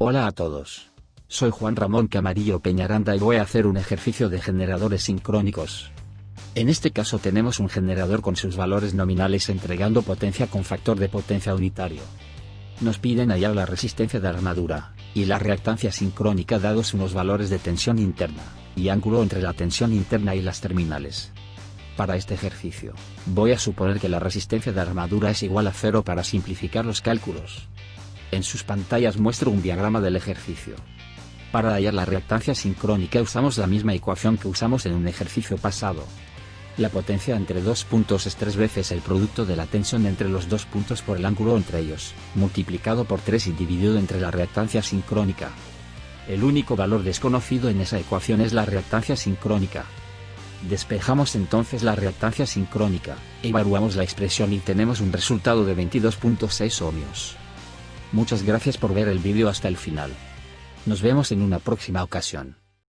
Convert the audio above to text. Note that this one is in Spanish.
Hola a todos. Soy Juan Ramón Camarillo Peñaranda y voy a hacer un ejercicio de generadores sincrónicos. En este caso tenemos un generador con sus valores nominales entregando potencia con factor de potencia unitario. Nos piden hallar la resistencia de armadura, y la reactancia sincrónica dados unos valores de tensión interna, y ángulo entre la tensión interna y las terminales. Para este ejercicio, voy a suponer que la resistencia de armadura es igual a cero para simplificar los cálculos. En sus pantallas muestro un diagrama del ejercicio. Para hallar la reactancia sincrónica usamos la misma ecuación que usamos en un ejercicio pasado. La potencia entre dos puntos es tres veces el producto de la tensión entre los dos puntos por el ángulo entre ellos, multiplicado por 3 y dividido entre la reactancia sincrónica. El único valor desconocido en esa ecuación es la reactancia sincrónica. Despejamos entonces la reactancia sincrónica, evaluamos la expresión y tenemos un resultado de 22.6 ohmios. Muchas gracias por ver el vídeo hasta el final. Nos vemos en una próxima ocasión.